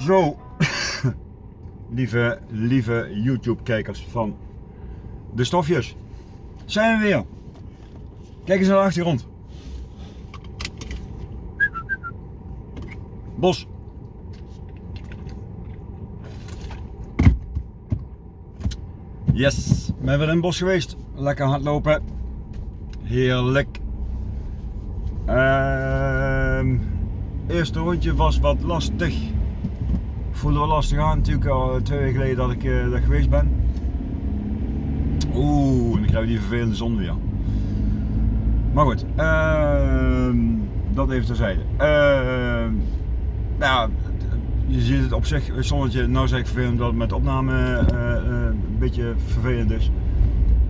Zo, lieve, lieve YouTube-kijkers van de stofjes, zijn we weer. Kijk eens naar de achtergrond. Bos. Yes, we zijn weer in het bos geweest. Lekker hardlopen. Heerlijk. Ehm eerste rondje was wat lastig. Voelde wel lastig aan natuurlijk al twee weken geleden dat ik uh, daar geweest ben. Oeh, en dan krijgen we die vervelende zon weer. Maar goed, uh, dat even terzijde. Uh, nou, je ziet het op zich, zonnetje, nou zeg ik vervelend dat het met opname uh, een beetje vervelend is.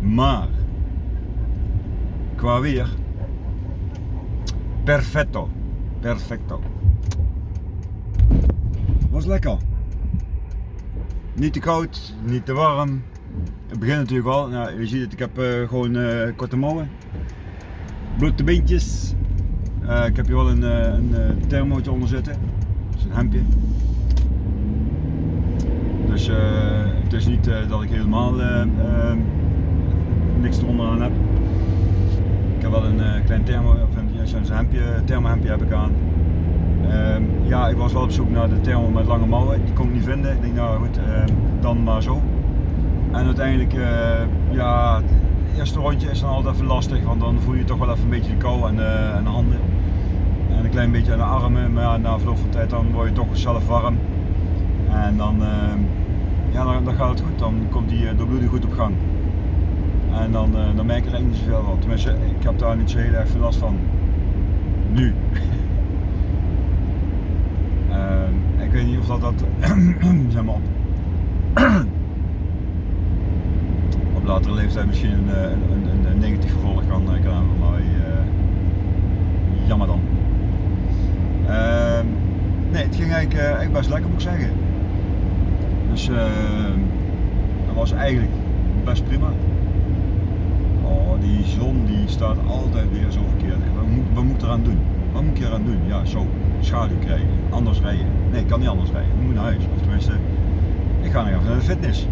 Maar, qua weer, perfetto. Perfecto. Was lekker. Niet te koud, niet te warm. Het begint natuurlijk wel. Nou, je ziet het, ik heb uh, gewoon uh, korte mouwen. Blote beentjes. Uh, ik heb hier wel een, een thermootje onder zitten. Dat is een hemdje. Dus het is niet dat ik helemaal niks eronder aan heb. Ik heb wel een klein thermo, een thermohemdje heb ik aan. Um, ja, ik was wel op zoek naar de thermo met lange mouwen, die kon ik niet vinden. Ik denk nou goed, um, dan maar zo. En uiteindelijk, uh, ja, het eerste rondje is dan altijd even lastig, want dan voel je toch wel even een beetje de kou aan de, aan de handen. En een klein beetje aan de armen, maar ja, na verloop van tijd dan word je toch zelf warm. En dan, uh, ja, dan, dan, gaat het goed, dan komt die uh, doorbloeding goed op gang. En dan, uh, dan merk ik er eigenlijk niet zoveel van. Tenminste, ik heb daar niet zo heel erg veel last van nu. uh, ik weet niet of dat, dat zeg maar op, latere leeftijd misschien een, een, een, negatief gevolg kan, kan hebben, maar uh, jammer dan. Uh, nee, het ging eigenlijk, best lekker moet ik zeggen. Dus dat was eigenlijk best prima. Oh, die zon die staat altijd weer zo verkeerd. Wat moet, wat moet eraan doen? Wat moet ik eraan doen? Ja, zo schaduw krijgen. Anders rijden. Nee, ik kan niet anders rijden. Ik moet naar huis. Of tenminste, ik ga nog even naar de fitness.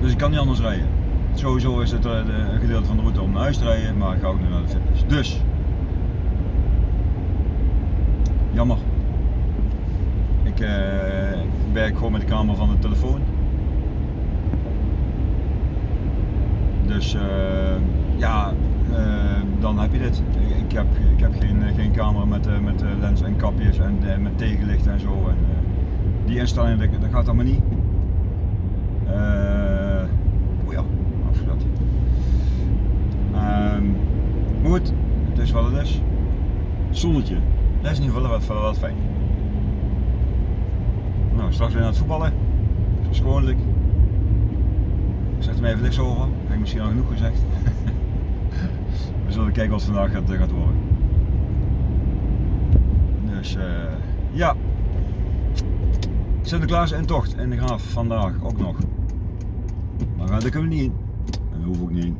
Dus ik kan niet anders rijden. Sowieso is het een gedeelte van de route om naar huis te rijden, maar ik ga ook nu naar de fitness. Dus, jammer. Ik, uh, werk gewoon met de camera van de telefoon. Dus uh, ja, dan heb je dit. Ik, ik, heb, ik heb geen, geen camera met, uh, met lens en kapjes en met tegenlicht en zo. En, die instellingen, dat, gaat allemaal niet. oh ja, afgedat. Um, maar goed, het is wat het is. Zonnetje, dat is in ieder geval wat, wat fijn. Nou, straks weer naar het voetballen. Zoals gewoonlijk. Zeg er even niks over. Heb ik misschien al genoeg gezegd. We zullen kijken wat vandaag gaat, gaat worden. Dus uh, ja. Sinterklaas in tocht in de graaf vandaag ook nog. Maar daar kunnen we niet in. En daar hoef ik niet in.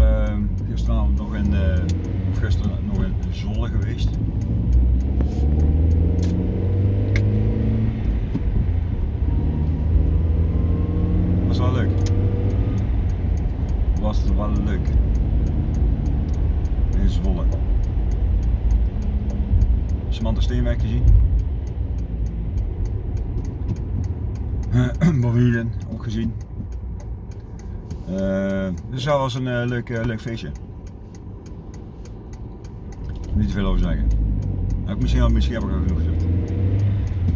Uh, gisteravond nog in, uh, gisteren nog in Zolle geweest. was wel leuk. Was wel leuk. In Zwolle. Samantha Steenwijk gezien. Bovien ook gezien. Uh, dus dat een uh, leuk, uh, leuk feestje. Niet te veel over zeggen. Ik misschien, misschien heb ik al genoeg gezegd.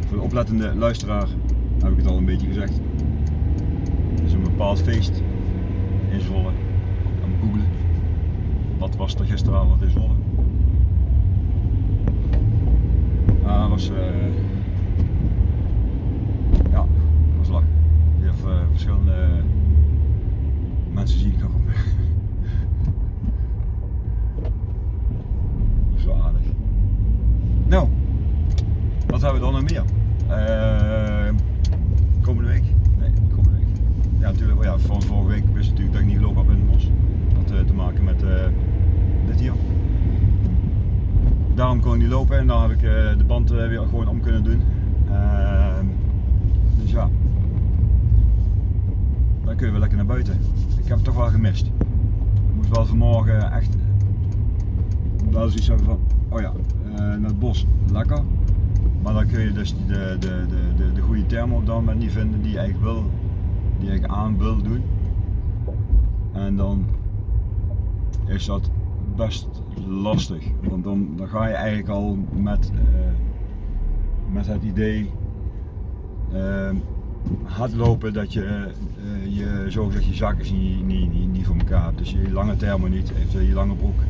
Voor de oplettende luisteraar heb ik het al een beetje gezegd is een bepaald feest in Zwolle. Wat was er gisteravond in Zwolle? Ah, was, uh, ja, was lachen. Je hebt uh, verschillende mensen zien komen. dat is wel aardig. Nou, wat hebben we dan nog meer? Uh, komende week ja, natuurlijk, oh ja, van vorige week wist ik natuurlijk dat ik niet gelopen heb in het bos. Dat had uh, te maken met uh, dit hier. Gewoon lopen en dan heb ik de band weer gewoon om kunnen doen. Ehm, dus ja, dan kun je lekker naar buiten. Ik heb het toch wel gemist. Ik moest wel vanmorgen echt wel zoiets hebben van, oh ja, naar het bos, lekker. Maar dan kun je dus de, de, de, de, de goede thermo op dat moment niet vinden die je eigenlijk wil, die je aan wil doen. En dan is dat best lastig. Want dan, dan ga je eigenlijk al met, uh, met het idee uh, hardlopen dat je uh, je zogezegd je zakken niet, niet, niet, voor elkaar hebt. Dus je lange thermo niet, eventueel je lange broek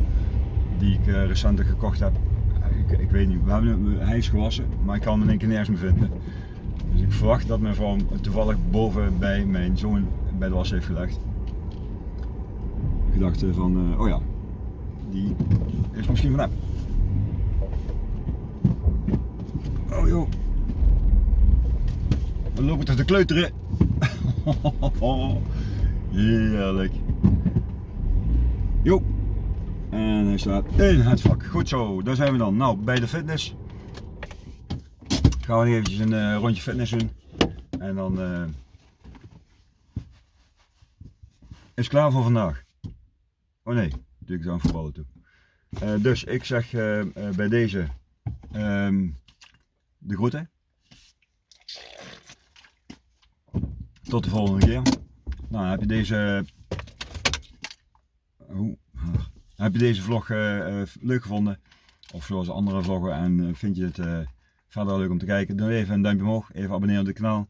die ik recent gekocht heb, ik, ik weet niet, we hebben, hij is gewassen, maar ik kan hem in één keer nergens meer vinden. Dus ik verwacht dat mijn vrouw toevallig boven bij mijn zoon bij de was heeft gelegd. Ik dacht van, oh ja, die is misschien van hem. Oh joh. We lopen toch te kleuteren. Heerlijk. Jo. En hij staat in het vak. Goed zo, daar zijn we dan. Nou, bij de fitness. Gaan we eventjes een uh, rondje fitness doen. En dan uh, is klaar voor vandaag. Oh nee, dan voetballen toe. Uh, dus ik zeg bij deze um, de groeten. Tot de volgende keer. Nou, heb je deze... Hoe? Heb je deze vlog leuk gevonden? Of zoals andere vloggen en vind je het verder leuk om te kijken? Doe even een duimpje omhoog, even abonneren op het kanaal.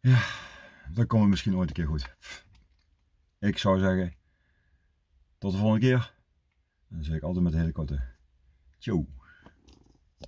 Ja, dan komt het misschien ooit een keer goed. Ik zou zeggen, tot de volgende keer. En dan zeg ik altijd met een hele korte. Ciao.